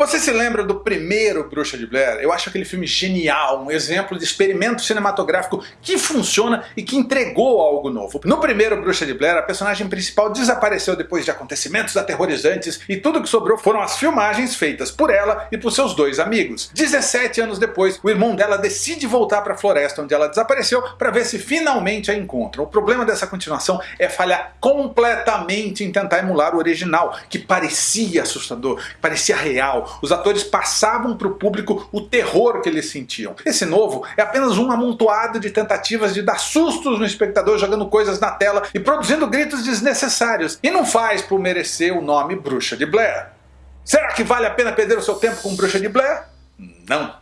Você se lembra do primeiro Bruxa de Blair? Eu acho aquele filme genial, um exemplo de experimento cinematográfico que funciona e que entregou algo novo. No primeiro Bruxa de Blair, a personagem principal desapareceu depois de acontecimentos aterrorizantes e tudo que sobrou foram as filmagens feitas por ela e por seus dois amigos. 17 anos depois, o irmão dela decide voltar para a floresta onde ela desapareceu para ver se finalmente a encontra. O problema dessa continuação é falhar completamente em tentar emular o original, que parecia assustador, que parecia real, os atores passavam para o público o terror que eles sentiam. Esse novo é apenas um amontoado de tentativas de dar sustos no espectador jogando coisas na tela e produzindo gritos desnecessários, e não faz por merecer o nome Bruxa de Blair. Será que vale a pena perder o seu tempo com Bruxa de Blair? Não.